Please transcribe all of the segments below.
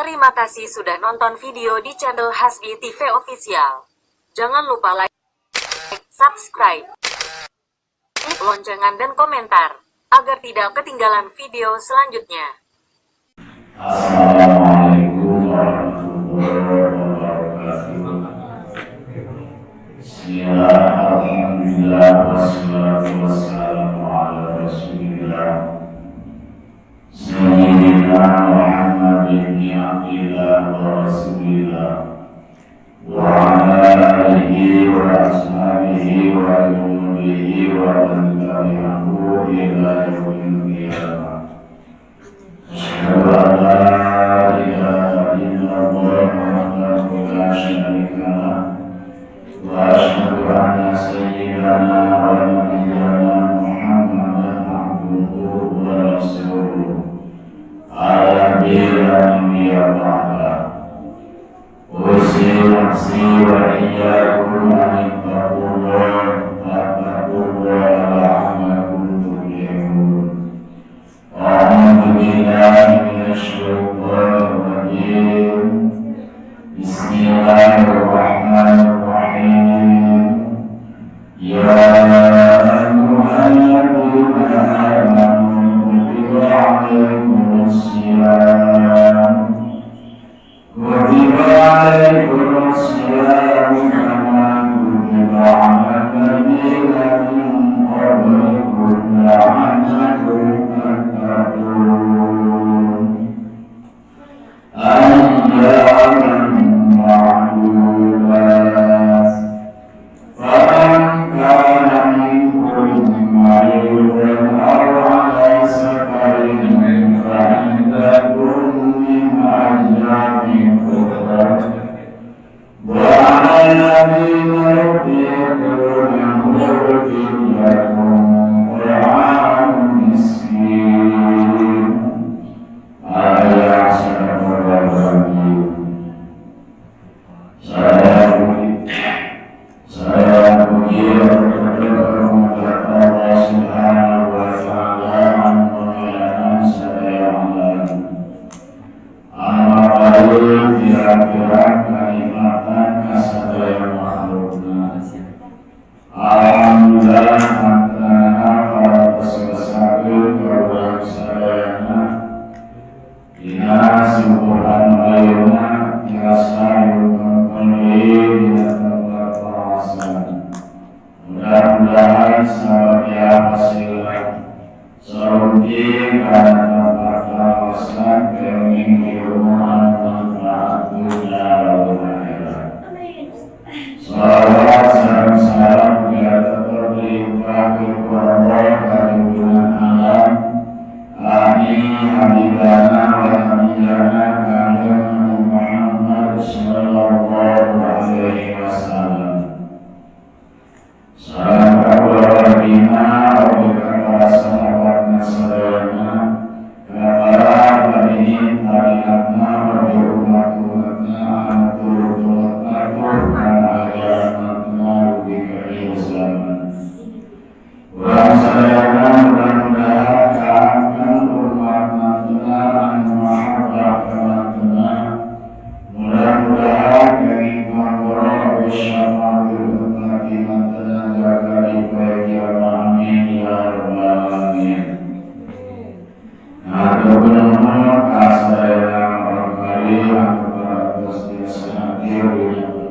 Terima kasih sudah nonton video di channel Hasbi TV Official. Jangan lupa like, subscribe, klik loncengan dan komentar, agar tidak ketinggalan video selanjutnya. Assalamualaikum warahmatullahi wabarakatuh. Alhamdulillah, Wassalamualaikum warahmatullahi wabarakatuh. بن عبد الله ورسوله وعلى آله وأصحابه وجنوده ومن تبعه إلى يوم القيامة أشهد أن لا إله إلا الله وحده لا شريك له وأشهد أن سيدنا Lalu kira-kira Alhamdulillah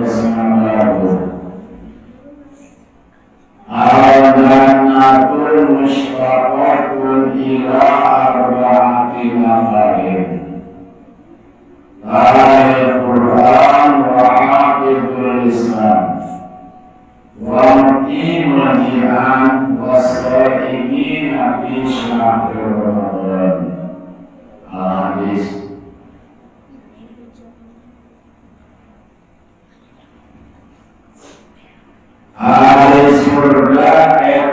Lord. Alex Murda and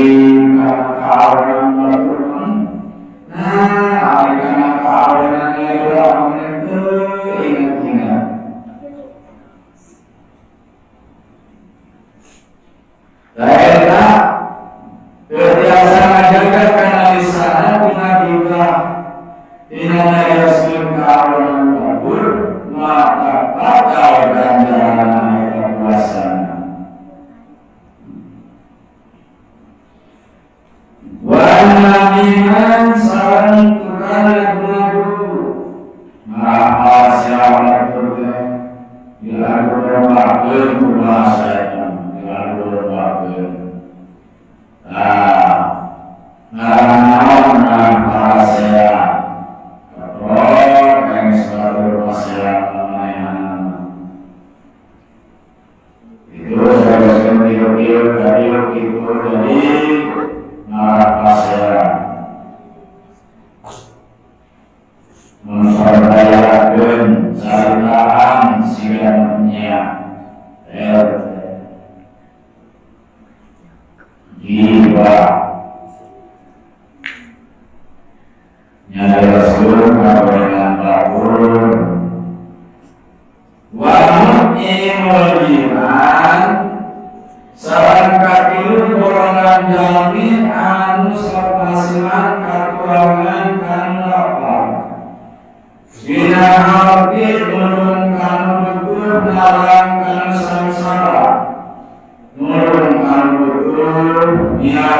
Kali Nah, siapa yang berdoa? Bila berdoa, berdoa. Habib menurunkan gugur melarangkan sengsara turunkan gugur biar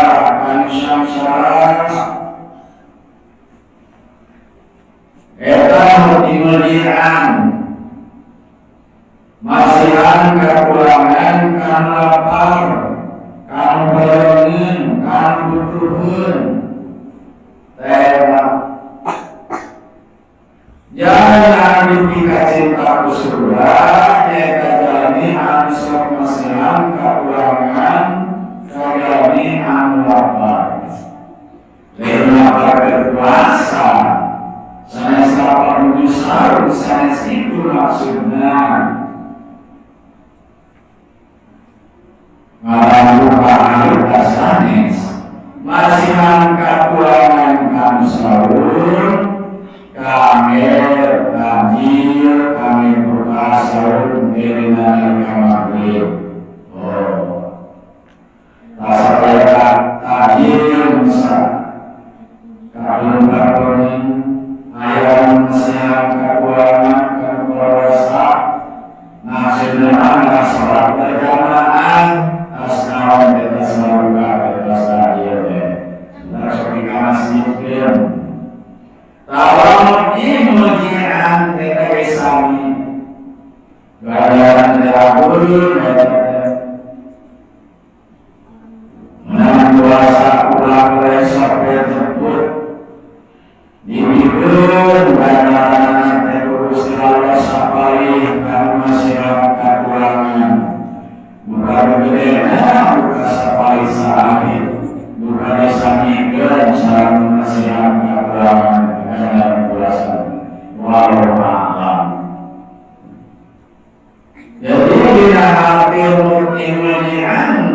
cinta kusudah Yaitu jalani ansur masyian keulangan Kodoni anwar Lima berkuasa Saya salah menuju Saya situ maksudnya الله العظيم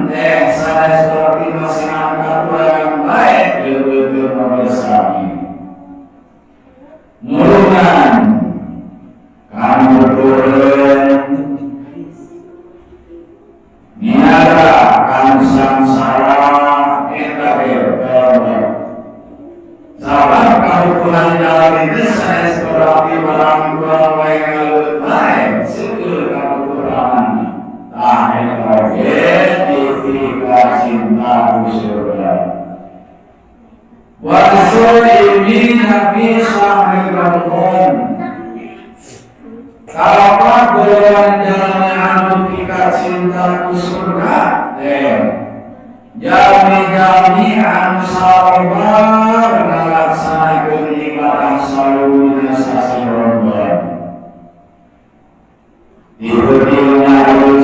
10, Bisa sahibahum Kalau golongan jalan anu kita cinta ke surga Jami-jami anu sahabat Nalaksanakan ibadah salurnya sasarobat Ibu dina anu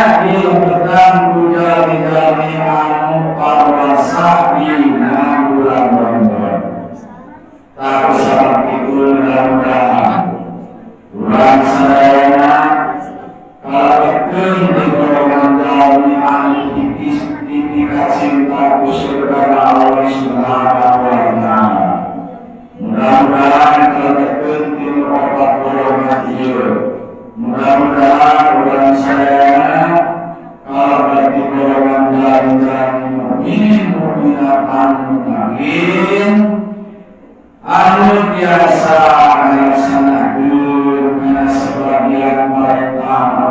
para sahabat Amin. Anu biasa yang sangat dulu sebagian mereka